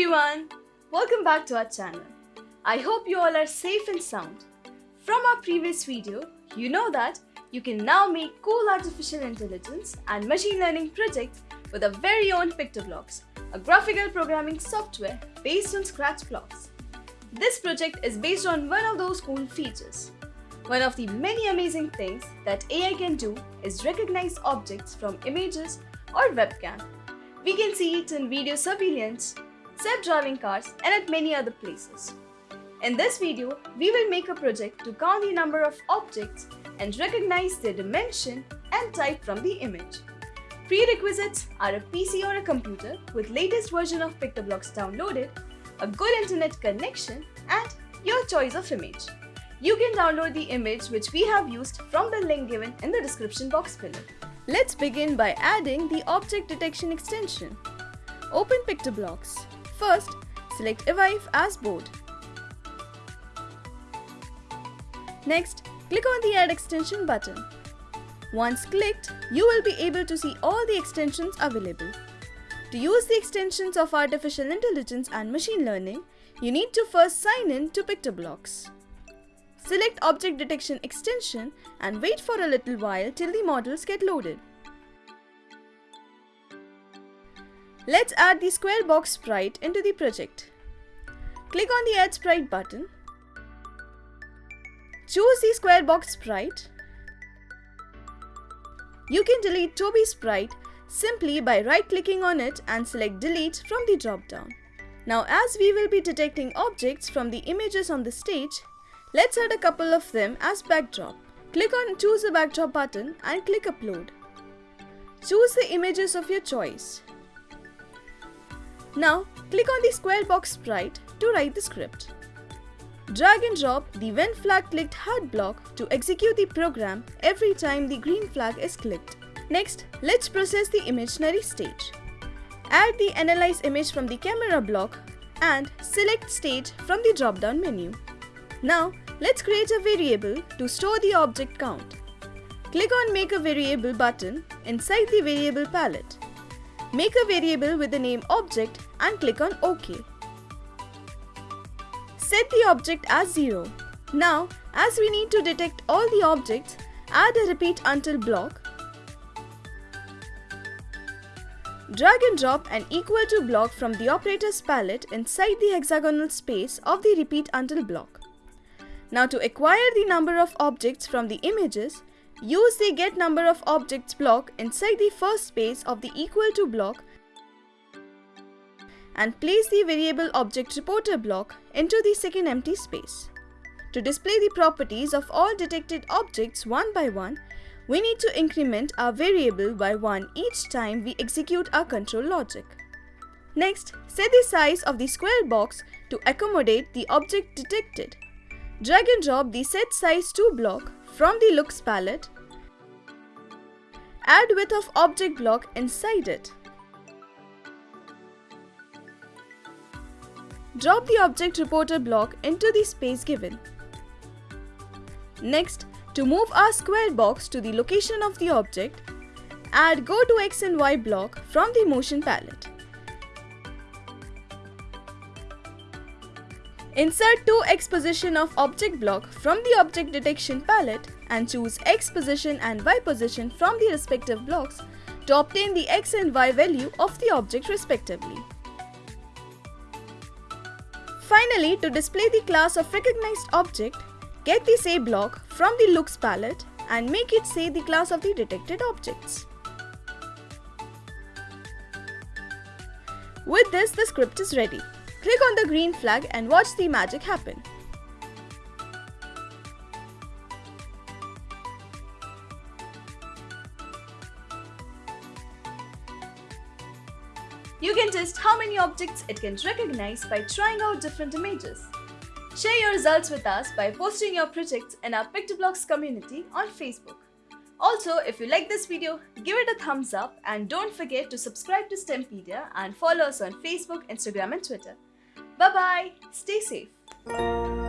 everyone! Welcome back to our channel. I hope you all are safe and sound. From our previous video, you know that you can now make cool artificial intelligence and machine learning projects with our very own PictoBlox, a graphical programming software based on Scratch blocks. This project is based on one of those cool features. One of the many amazing things that AI can do is recognize objects from images or webcam. We can see it in video surveillance, self-driving cars and at many other places. In this video, we will make a project to count the number of objects and recognize their dimension and type from the image. Prerequisites are a PC or a computer with latest version of PictoBlox downloaded, a good internet connection and your choice of image. You can download the image which we have used from the link given in the description box below. Let's begin by adding the object detection extension. Open PictoBlox. First, select Evive as board. Next, click on the Add Extension button. Once clicked, you will be able to see all the extensions available. To use the extensions of Artificial Intelligence and Machine Learning, you need to first sign in to PictoBlox. Select Object Detection extension and wait for a little while till the models get loaded. Let's add the square box sprite into the project. Click on the Add Sprite button. Choose the square box sprite. You can delete Toby sprite simply by right-clicking on it and select Delete from the drop-down. Now as we will be detecting objects from the images on the stage, let's add a couple of them as backdrop. Click on Choose a Backdrop button and click Upload. Choose the images of your choice. Now, click on the square box sprite to write the script. Drag and drop the when flag clicked hat block to execute the program every time the green flag is clicked. Next, let's process the imaginary stage. Add the Analyze image from the camera block and select Stage from the drop-down menu. Now, let's create a variable to store the object count. Click on Make a Variable button inside the Variable palette. Make a variable with the name object and click on OK. Set the object as 0. Now, as we need to detect all the objects, add a repeat until block. Drag and drop an equal to block from the operators palette inside the hexagonal space of the repeat until block. Now to acquire the number of objects from the images, Use the get number of objects block inside the first space of the equal to block and place the variable object reporter block into the second empty space. To display the properties of all detected objects one by one, we need to increment our variable by 1 each time we execute our control logic. Next, set the size of the square box to accommodate the object detected. Drag and drop the set size to block from the looks palette. Add width of object block inside it. Drop the object reporter block into the space given. Next, to move our square box to the location of the object, add go to x and y block from the motion palette. Insert two X position of object block from the object detection palette and choose X position and Y position from the respective blocks to obtain the X and Y value of the object respectively. Finally, to display the class of recognized object, get the say block from the looks palette and make it say the class of the detected objects. With this, the script is ready. Click on the green flag and watch the magic happen. You can test how many objects it can recognize by trying out different images. Share your results with us by posting your projects in our PictoBlox community on Facebook. Also, if you like this video, give it a thumbs up and don't forget to subscribe to STEMpedia and follow us on Facebook, Instagram and Twitter. Bye bye. Stay safe.